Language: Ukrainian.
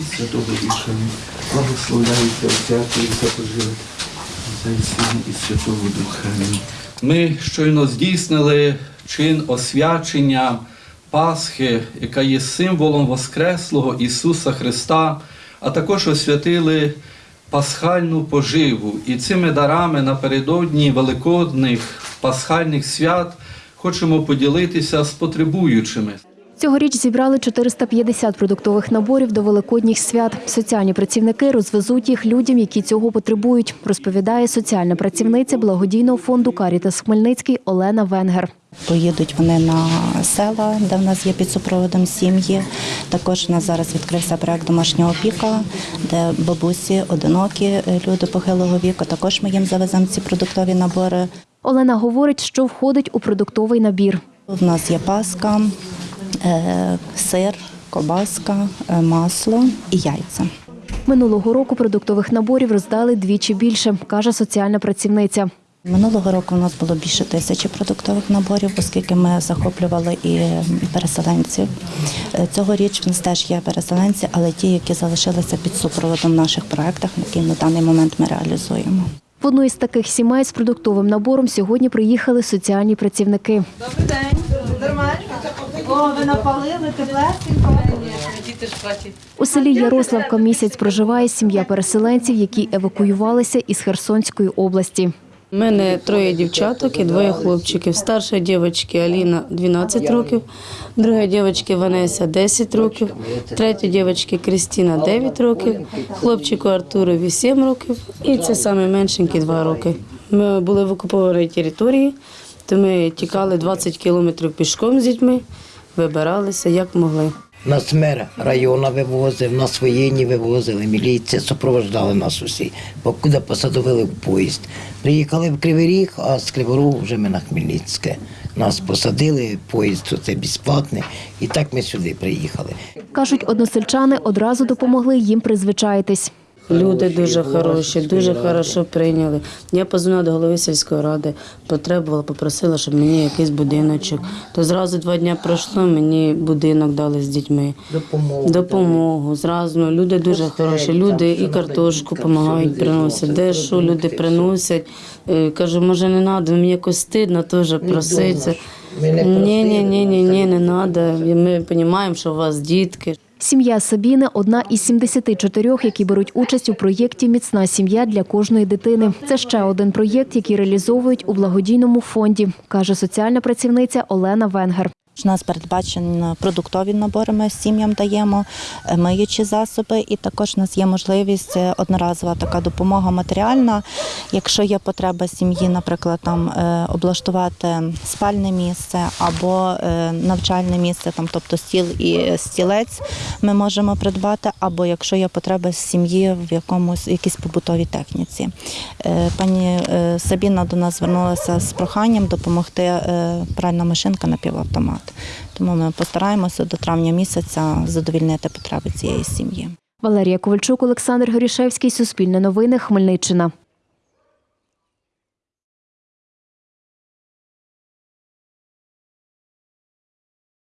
і Святого Духа. Благословляйте Отця і Отця і Сина і Святого Духа. Ми щойно здійснили чин освячення Пасхи, яка є символом Воскреслого Ісуса Христа, а також освятили пасхальну поживу. І цими дарами напередодні великодних пасхальних свят хочемо поділитися з потребуючими. Цьогоріч зібрали 450 продуктових наборів до великодніх свят. Соціальні працівники розвезуть їх людям, які цього потребують, розповідає соціальна працівниця благодійного фонду Карітас Хмельницький Олена Венгер. Поїдуть вони на села, де в нас є під супроводом сім'ї. Також у нас зараз відкрився проект домашня опіка, де бабусі, одинокі люди похилого віку. Також ми їм завеземо ці продуктові набори. Олена говорить, що входить у продуктовий набір. У нас є паска, сир, кобаска, е, масло і яйця. Минулого року продуктових наборів роздали двічі більше, каже соціальна працівниця. Минулого року у нас було більше тисячі продуктових наборів, оскільки ми захоплювали і переселенців. Е, Цьогоріч в нас теж є переселенці, але ті, які залишилися під супроводом в наших проєктах, які на даний момент ми реалізуємо. В одну із таких сімей з продуктовим набором сьогодні приїхали соціальні працівники. Добрий день. Нормально? О, ви напалили теплесенько. У селі Ярославка місяць проживає сім'я переселенців, які евакуювалися із Херсонської області. У мене троє дівчаток і двоє хлопчиків. Старша дівчинка Аліна 12 років, друга дівчинка Ванеся 10 років, третя дівчинка Крістіна 9 років, хлопчику Артурові 7 років і це саме меншенький 2 роки. Ми були в окупованій території, то ми тікали 20 кілометрів пішком з дітьми, вибиралися як могли. Нас мер району вивозив, нас воєнні вивозили, міліція, супроводжали нас усі, покуди посадовили в поїзд. Приїхали в Кривий Ріг, а з Кривого Рогу вже ми на Хмельницьке. Нас посадили, поїзд це безплатний, і так ми сюди приїхали. Кажуть, односельчани одразу допомогли їм призвичаїтись. Люди дуже хороші, дуже хорошо прийняли. Я позвонила до голови сільської ради, потребувала, попросила, щоб мені якийсь будиночок. То зразу два дні пройшло, мені будинок дали з дітьми. Допомогу. Допомогу. Зразу ну, люди дуже хороші. Люди і картошку допомагають, приносять. Де що люди приносять. Е, Кажу, може не треба, мені якось стидно теж проситься. Ні, ні, ні, ні, ні, не треба. Ми розуміємо, що у вас дітки. Сім'я Сабіни одна із 74, які беруть участь у проєкті Міцна сім'я для кожної дитини. Це ще один проєкт, який реалізовують у благодійному фонді, каже соціальна працівниця Олена Венгер. У нас передбачені продуктові набори, ми сім'ям даємо, е, миючі засоби, і також у нас є можливість е, одноразова така допомога матеріальна. Якщо є потреба сім'ї, наприклад, там е, облаштувати спальне місце або навчальне місце, там, тобто стіл і стілець, ми можемо придбати, або якщо є потреба сім'ї в якомусь якійсь побутовій техніці. Пані Сабіна до нас звернулася з проханням допомогти пральна машинка на півавтомат. Тому ми постараємося до травня місяця задовільнити потреби цієї сім'ї. Валерія Ковальчук, Олександр Горішевський, Суспільне новини, Хмельниччина.